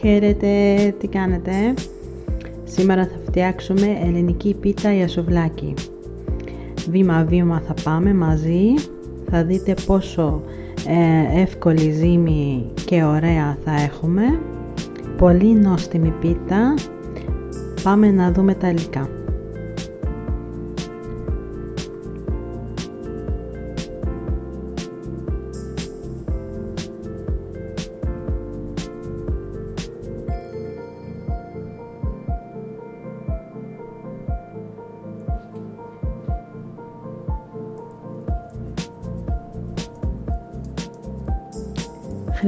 Χαίρετε, τι κάνετε; Σήμερα θα φτιάξουμε ελληνική πίτα για σουβλάκι. Βήμα-βήμα θα πάμε μαζί. Θα δείτε πόσο ε, εύκολη ζύμη και ωραία θα έχουμε. Πολύ νόστιμη πίτα. Πάμε να δούμε τα υλικά.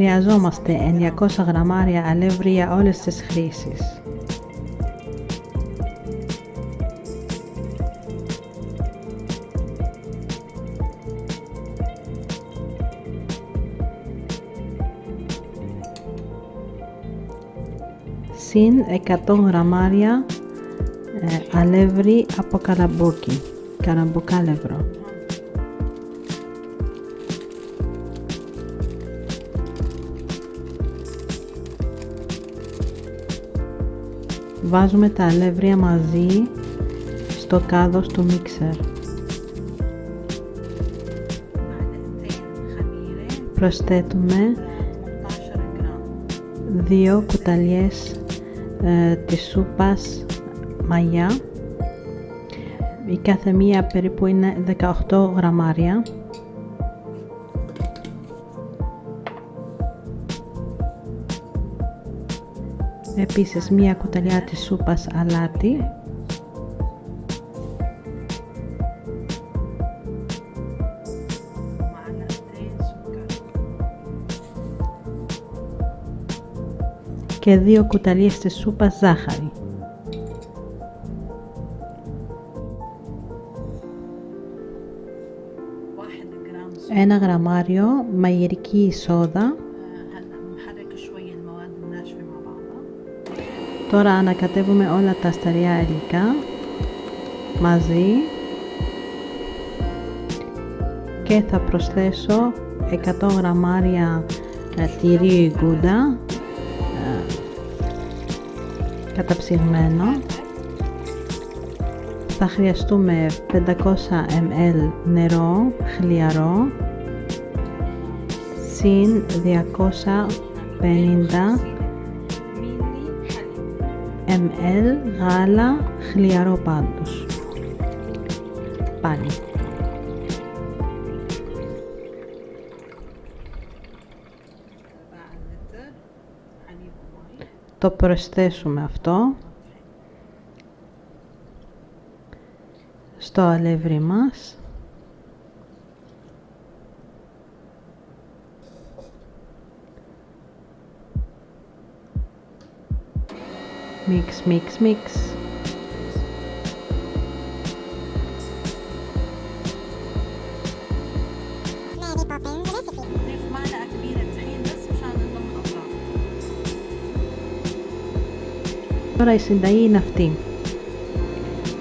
Χρειαζόμαστε 900 γραμμάρια αλεύρι για όλες τις χρήσεις. συν 100 γραμμάρια ε, αλεύρι από καραμπούκι, καραμπουκάλευρο. Βάζουμε τα αλεύρια μαζί στο κάδος του μίξερ. Προσθέτουμε δύο κουταλιές ε, της σούπας μαγιά. Η κάθε μία περίπου είναι 18 γραμμάρια. Επίσης μία κουταλιά της σούπας αλάτι και δύο κουταλιές της σούπας ζάχαρη. Ένα γραμμάριο μαγειρική σόδα Τώρα ανακατεύουμε όλα τα σταριά υλικά μαζί και θα προσθέσω 100 γραμμάρια ε, τυρί γκούντα ε, καταψυγμένο. Θα χρειαστούμε 500 ml νερό χλιαρό συν 250 ml γάλα χλιαρό πάντως. Πάλι. Το προσθέσουμε αυτό στο αλεύρι μας. Mix, mix, mix. Τώρα η συνταγή είναι αυτή.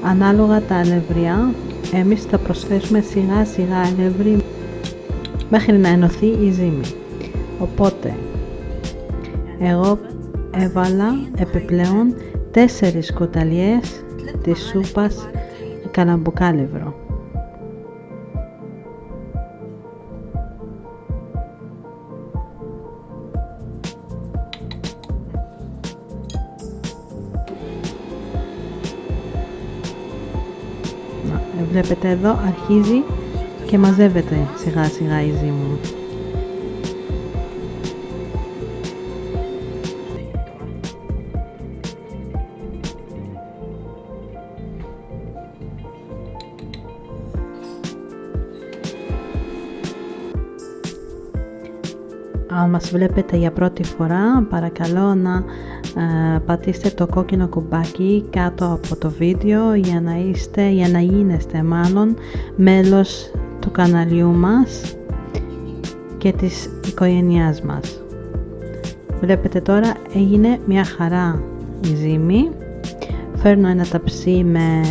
Ανάλογα τα αλευριά, εμείς θα προσθέσουμε σιγά σιγά αλεύρι μέχρι να ενωθεί η ζύμη. Οπότε, εγώ έβαλα επιπλέον 4 σκοταλιές της σούπας καλαμπουκάλευρο. Βλέπετε εδώ αρχίζει και μαζεύεται σιγά σιγά η ζύμη. Αν μας βλέπετε για πρώτη φορά, παρακαλώ να ε, πατήσετε το κόκκινο κουμπάκι κάτω από το βίντεο για να είστε, για να γίνεστε μάλλον μέλος του καναλιού μας και της οικογένειάς μας. Βλέπετε τώρα έγινε μια χαρά η ζύμη. Φέρνω ένα ταψί με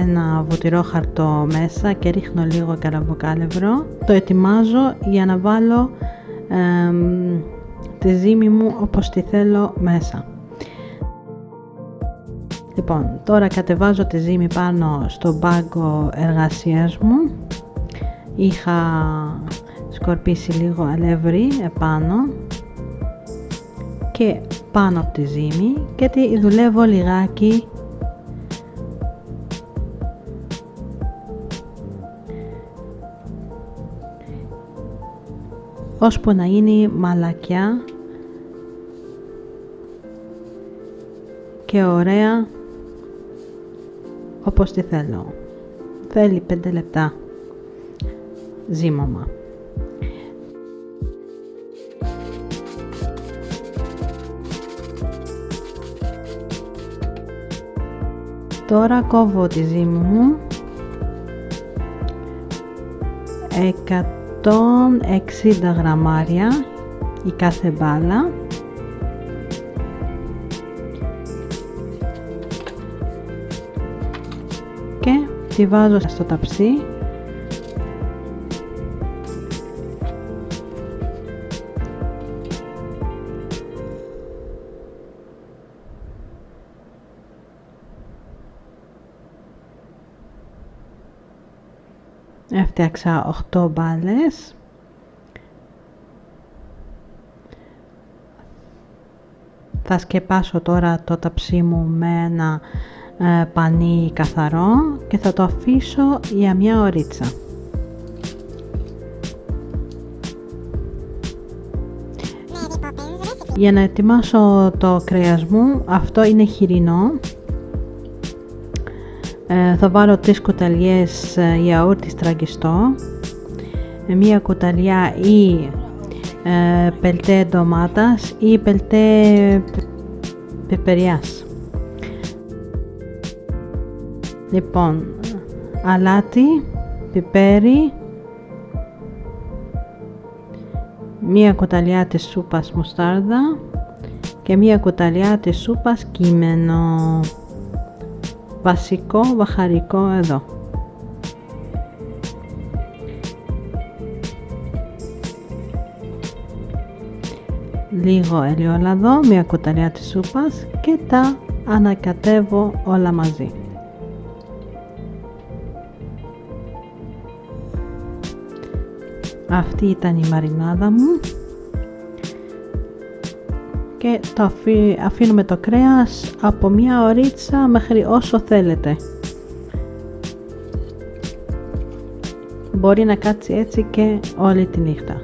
ένα βουτυρό χαρτό μέσα και ρίχνω λίγο καραβοκάλευρο. Το ετοιμάζω για να βάλω τη ζύμη μου όπως τη θέλω μέσα. Λοιπόν, τώρα κατεβάζω τη ζύμη πάνω στο μπάγκο εργασίας μου. Είχα σκορπίσει λίγο αλεύρι επάνω και πάνω από τη ζύμη και τη δουλεύω λιγάκι ώσπου να είναι μαλακιά και ωραία όπως τη θέλω. Θέλει 5 λεπτά ζύμωμα. Τώρα κόβω τη ζύμη μου 160 γραμμάρια η κάθε μπάλα. Και τη βάζω στο ταψί έφτιαξα 8 μπάλες θα σκεπάσω τώρα το ταψί μου με ένα ε, πανί καθαρό και θα το αφήσω για μια ωρίτσα. Για να ετοιμάσω το κρέας μου, αυτό είναι χοιρινό. Ε, θα βάλω τρεις κουταλιές ε, γιαούρτι στραγγιστό, μία κουταλιά ή ε, πελτέ ντομάτας ή πελτέ πεπεριάς. Λοιπόν, αλάτι, πιπέρι, μία κουταλιά της σούπας μουστάρδα και μία κουταλιά της σούπας κείμενο. Βασικό βαχαρικό εδώ. Λίγο ελαιόλαδο, μία κουταλιά της σούπας και τα ανακατεύω όλα μαζί. Αυτή ήταν η μαρινάδα μου και το αφήνουμε το κρέας από μία ωρίτσα μέχρι όσο θέλετε. Μπορεί να κάτσει έτσι και όλη τη νύχτα.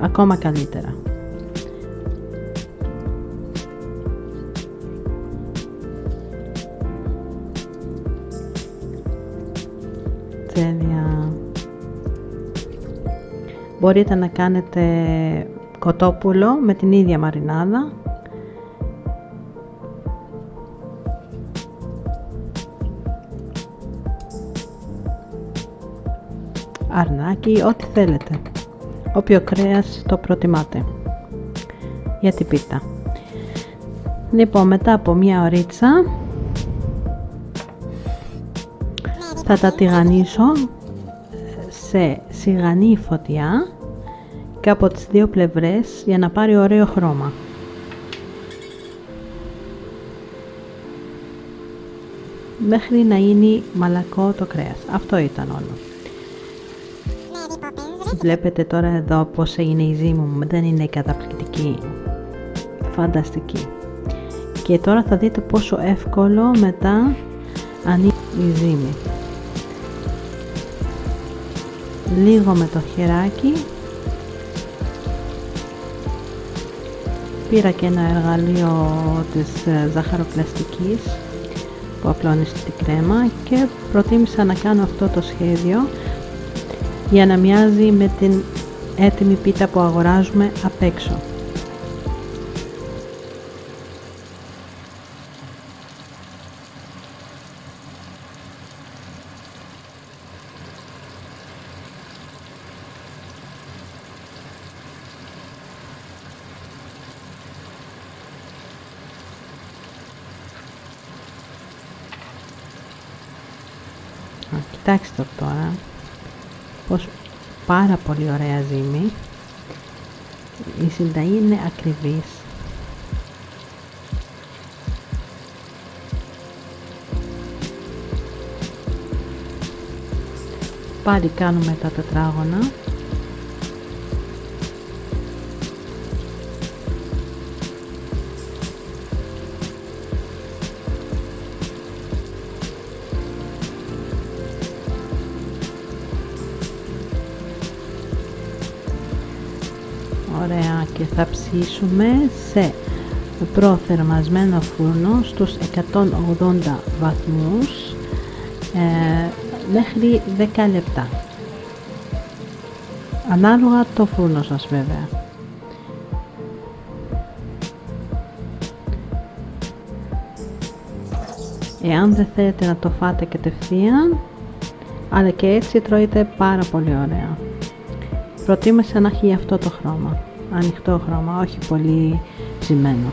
Ακόμα καλύτερα. Μπορείτε να κάνετε κοτόπουλο με την ίδια μαρινάδα. Αρνάκι, ό,τι θέλετε. Όποιο κρέας το προτιμάτε. Για την πίτα. Λοιπόν, μετά από μία ωρίτσα θα τα τηγανίσω σε σιγανή φωτιά και από τις δύο πλευρές για να πάρει ωραίο χρώμα. Μέχρι να είναι μαλακό το κρέας. Αυτό ήταν όλο. Βλέπετε τώρα εδώ πως είναι η ζύμη μου. Δεν είναι καταπληκτική. Φανταστική. Και τώρα θα δείτε πόσο εύκολο μετά ανοίγει η ζύμη λίγο με το χεράκι πήρα και ένα εργαλείο της ε, ζαχαροπλαστικής που απλώνεις την κρέμα και προτίμησα να κάνω αυτό το σχέδιο για να μοιάζει με την έτοιμη πίτα που αγοράζουμε απ' έξω. Κοιτάξτε τώρα πως πάρα πολύ ωραία ζύμη η συνταγή είναι ακριβής. Πάλι κάνουμε τα τετράγωνα. Και θα ψήσουμε σε προθερμασμένο φούρνο στους 180 βαθμούς ε, μέχρι 10 λεπτά. Ανάλογα το φούρνο σας βέβαια. Εάν δεν θέλετε να το φάτε κατευθείαν, αλλά και έτσι τρώειτε πάρα πολύ ωραία. Προτίμησα να έχει αυτό το χρώμα, ανοιχτό χρώμα, όχι πολύ ζυμένο.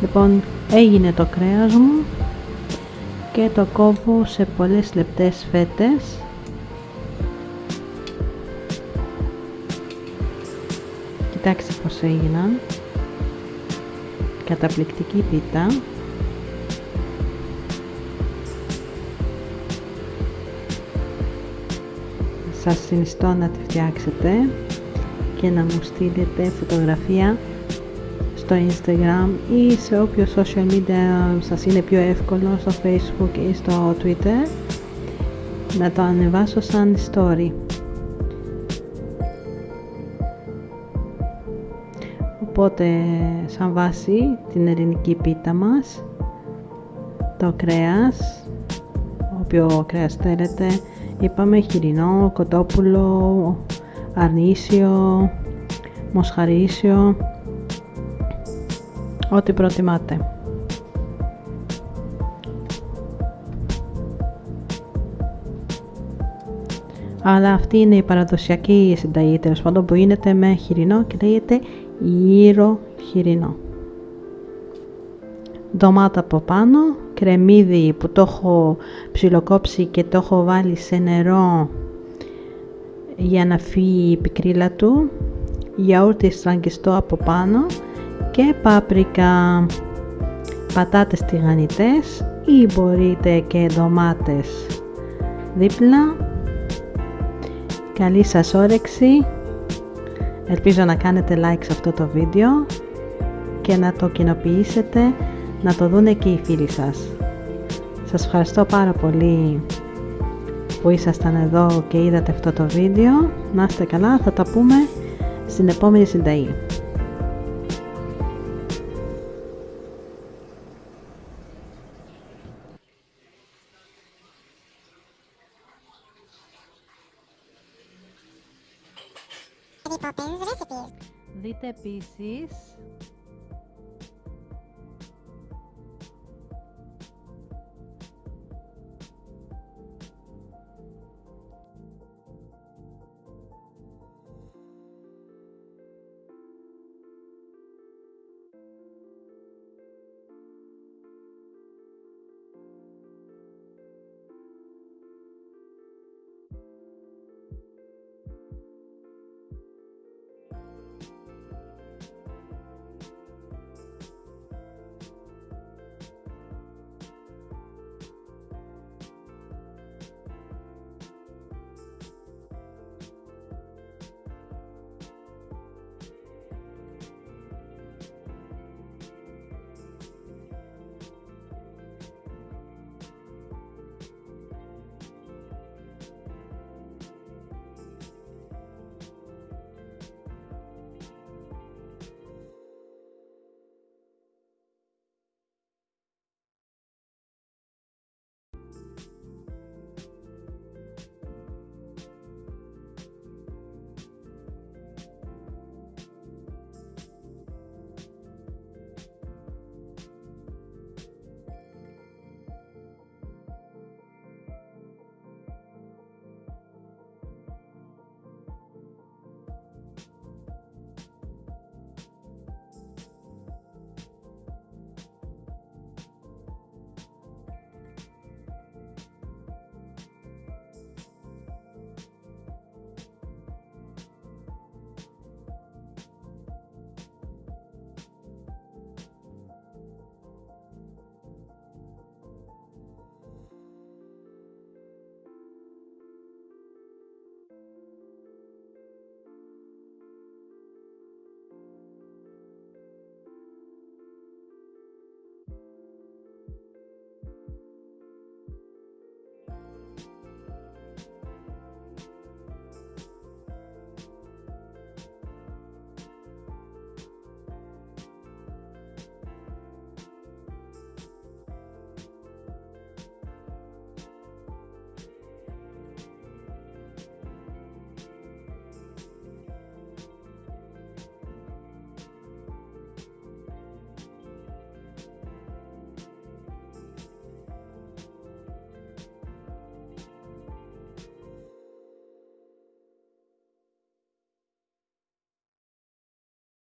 Λοιπόν, έγινε το κρέας μου και το κόβω σε πολλές λεπτές φέτες. Κοιτάξτε πως έγιναν. Καταπληκτική πίτα. Σας συνιστώ να τη φτιάξετε και να μου στείλετε φωτογραφία στο Instagram ή σε όποιο social media σας είναι πιο εύκολο στο Facebook ή στο Twitter να το ανεβάσω σαν story. Οπότε σαν βάση την ελληνική πίτα μας, το κρέας, όποιο κρέας θέλετε, είπαμε χοιρινό, κοτόπουλο, αρνήσιο, μοσχαρίσιο, ό,τι προτιμάτε. Αλλά αυτή είναι η παραδοσιακή συνταγή τέλος πάντων που γίνεται με χοιρινό και λέγεται γύρο χοιρινό. Ντομάτα από πάνω, κρεμμύδι που το έχω ψιλοκόψει και το έχω βάλει σε νερό για να φύγει η πικρίλα του, γιαούρτι στραγγιστό από πάνω και πάπρικα, πατάτες τηγανιτές ή μπορείτε και ντομάτες δίπλα. Καλή σας όρεξη. Ελπίζω να κάνετε like σε αυτό το βίντεο και να το κοινοποιήσετε να το δούνε και οι φίλοι σας. Σας ευχαριστώ πάρα πολύ που ήσασταν εδώ και είδατε αυτό το βίντεο. Να είστε καλά, θα τα πούμε στην επόμενη συνταγή. Δείτε επίσης